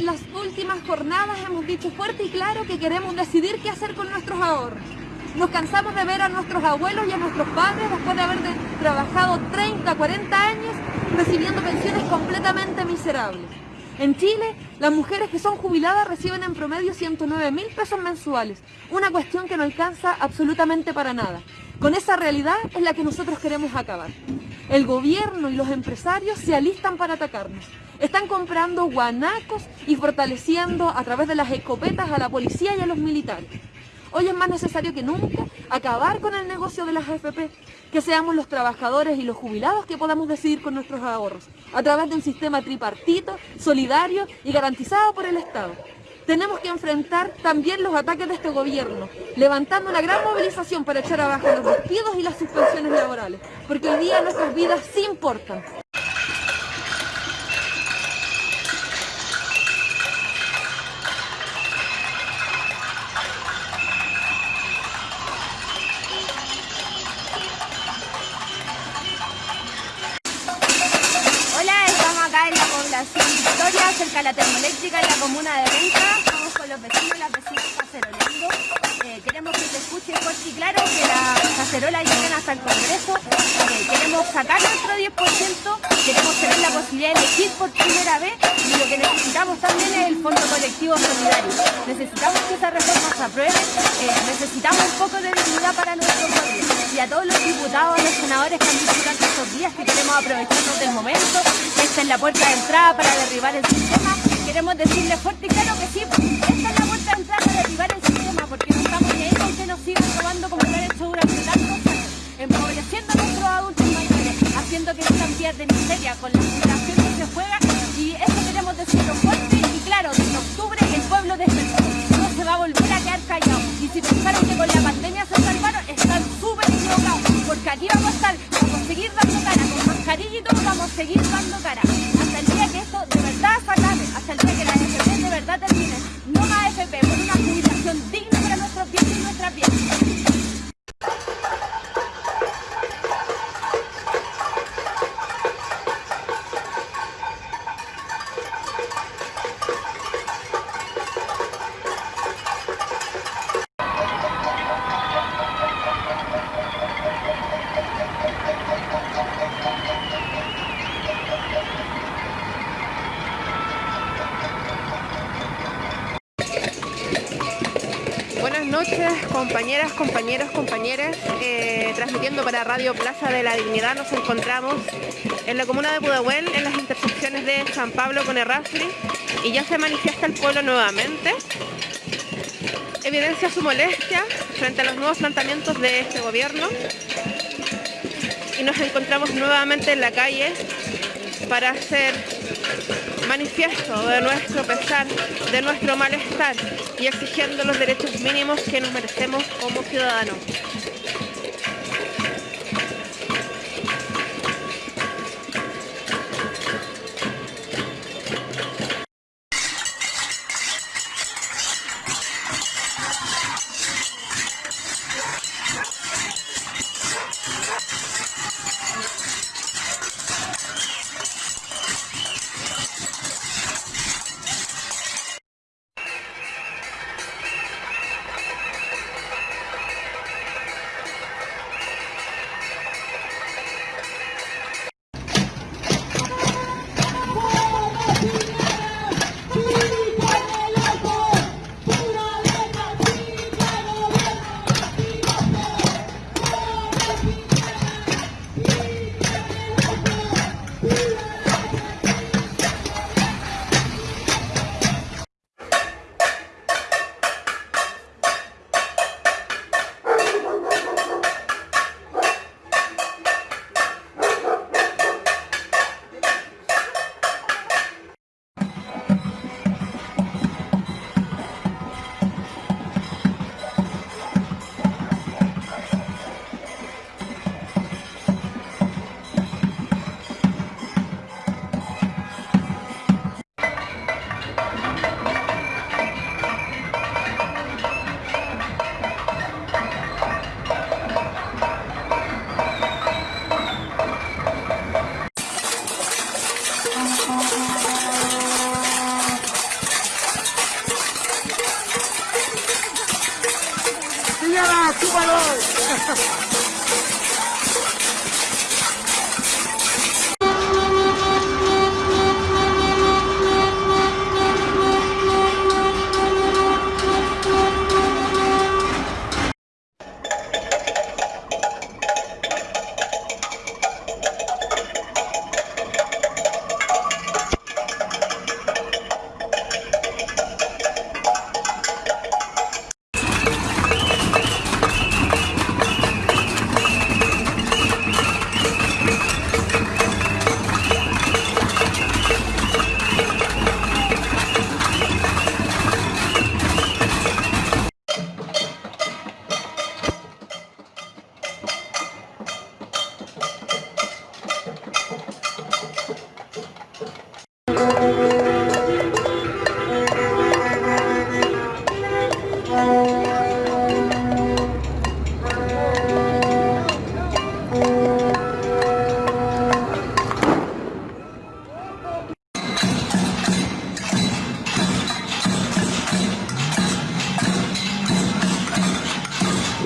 Las últimas jornadas hemos dicho fuerte y claro que queremos decidir qué hacer con nuestros ahorros. Nos cansamos de ver a nuestros abuelos y a nuestros padres después de haber trabajado 30, 40 años recibiendo pensiones completamente miserables. En Chile, las mujeres que son jubiladas reciben en promedio 109 mil pesos mensuales, una cuestión que no alcanza absolutamente para nada. Con esa realidad es la que nosotros queremos acabar. El gobierno y los empresarios se alistan para atacarnos. Están comprando guanacos y fortaleciendo a través de las escopetas a la policía y a los militares. Hoy es más necesario que nunca acabar con el negocio de las AFP, que seamos los trabajadores y los jubilados que podamos decidir con nuestros ahorros, a través de un sistema tripartito, solidario y garantizado por el Estado. Tenemos que enfrentar también los ataques de este gobierno, levantando una gran movilización para echar abajo los despidos y las suspensiones laborales, porque hoy día nuestras vidas sí importan. Cerca de la termoeléctrica en la comuna de Renca. Estamos con los vecinos y las vecinas cacerolando. Eh, queremos que se escuche fuerte y claro que las cacerolas lleguen hasta el Congreso. Eh, queremos sacar nuestro 10%, queremos tener la posibilidad de elegir por primera vez y lo que necesitamos también es el Fondo Colectivo Solidario. Necesitamos que esa reforma se apruebe, eh, necesitamos un poco de dignidad para nuestro pueblo. Y a todos los diputados, los senadores que han durante estos días que queremos aprovecharnos del momento, esta es la puerta de entrada para derribar el sistema. Queremos decirle fuerte y claro que sí, esta es la puerta de entrada para derribar el sistema, porque no con que nos sigan robando como lo han hecho durante tantos años, empobreciendo a nuestros adultos mayores, haciendo que están pierdan miseria con la situación que se juega, y eso queremos decirlo fuerte y claro, en octubre el pueblo despertó, no se va a volver a quedar callado, y si pensaron que con la pandemia se salvaron, están súper equivocados, porque aquí vamos a estar, vamos a seguir dando cara, con mascarilla y todo, vamos a seguir dando cara. Que esto de verdad se acabe, hasta el día que compañeras, compañeros, compañeras, eh, transmitiendo para Radio Plaza de la Dignidad. Nos encontramos en la comuna de Pudahuel, en las intersecciones de San Pablo con Errázuriz, y ya se manifiesta el pueblo nuevamente. Evidencia su molestia frente a los nuevos planteamientos de este gobierno y nos encontramos nuevamente en la calle para hacer manifiesto de nuestro pesar, de nuestro malestar y exigiendo los derechos mínimos que nos merecemos como ciudadanos. ¡Señora, súbalo!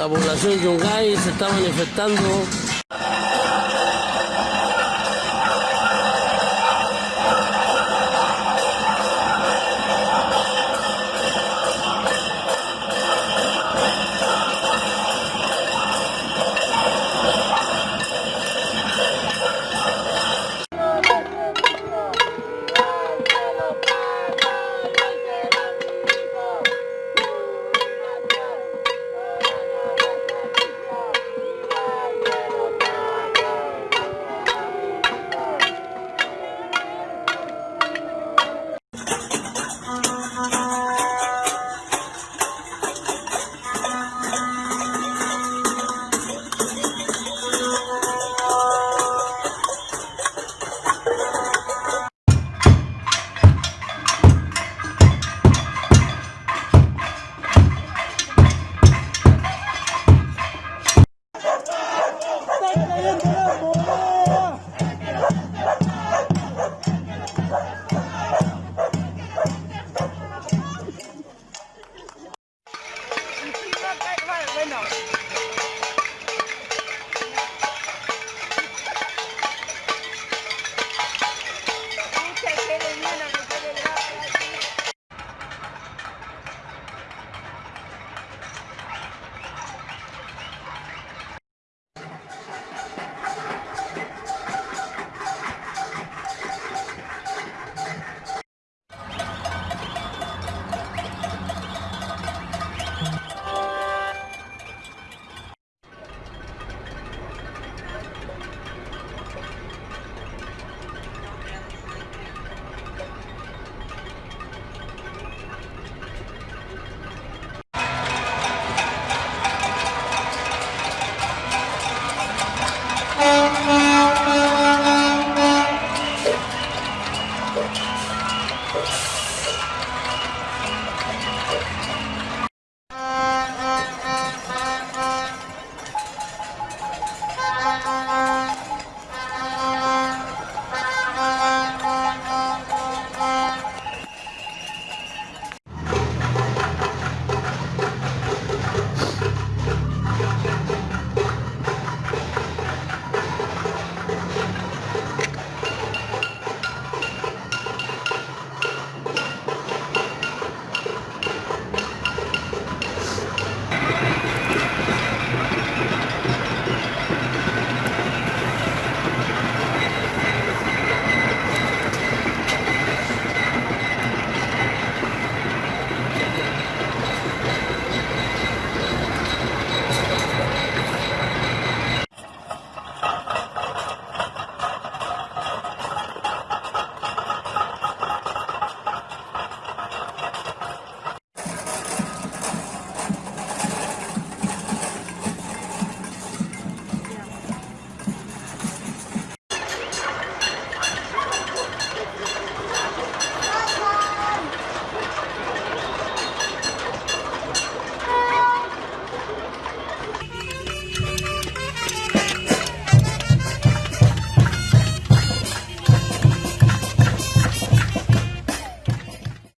La población de Yungay se está manifestando